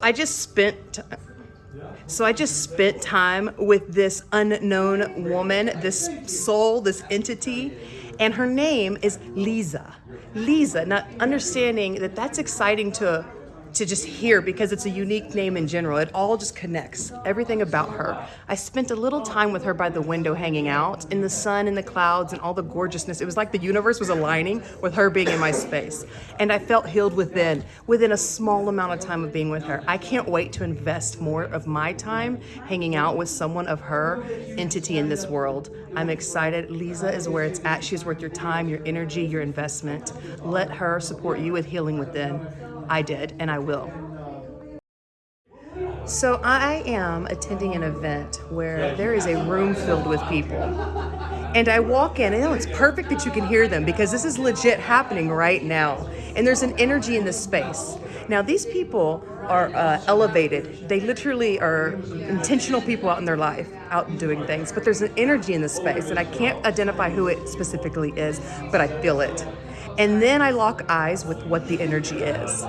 I just spent so I just spent time with this unknown woman, this soul, this entity, and her name is Lisa. Lisa, not understanding that that's exciting to to just hear because it's a unique name in general. It all just connects, everything about her. I spent a little time with her by the window hanging out in the sun and the clouds and all the gorgeousness. It was like the universe was aligning with her being in my space. And I felt healed within, within a small amount of time of being with her. I can't wait to invest more of my time hanging out with someone of her entity in this world. I'm excited. Lisa is where it's at. She's worth your time, your energy, your investment. Let her support you with healing within. I did, and I will. So I am attending an event where there is a room filled with people. And I walk in, and it's perfect that you can hear them because this is legit happening right now. And there's an energy in this space. Now, these people are uh, elevated. They literally are intentional people out in their life, out doing things. But there's an energy in this space, and I can't identify who it specifically is, but I feel it. And then I lock eyes with what the energy is.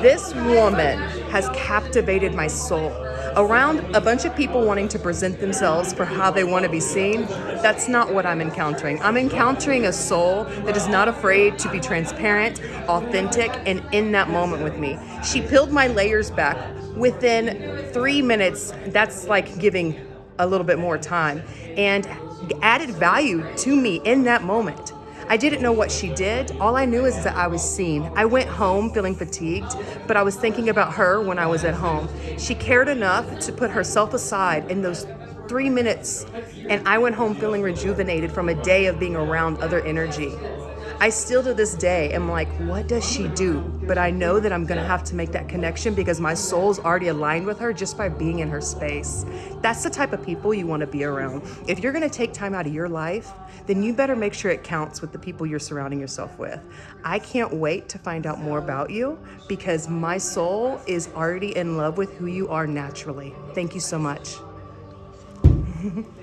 This woman has captivated my soul. Around a bunch of people wanting to present themselves for how they want to be seen, that's not what I'm encountering. I'm encountering a soul that is not afraid to be transparent, authentic, and in that moment with me. She peeled my layers back within three minutes. That's like giving a little bit more time and added value to me in that moment. I didn't know what she did. All I knew is that I was seen. I went home feeling fatigued, but I was thinking about her when I was at home. She cared enough to put herself aside in those three minutes, and I went home feeling rejuvenated from a day of being around other energy. I still to this day am like, what does she do? But I know that I'm gonna have to make that connection because my soul's already aligned with her just by being in her space. That's the type of people you wanna be around. If you're gonna take time out of your life, then you better make sure it counts with the people you're surrounding yourself with. I can't wait to find out more about you because my soul is already in love with who you are naturally. Thank you so much.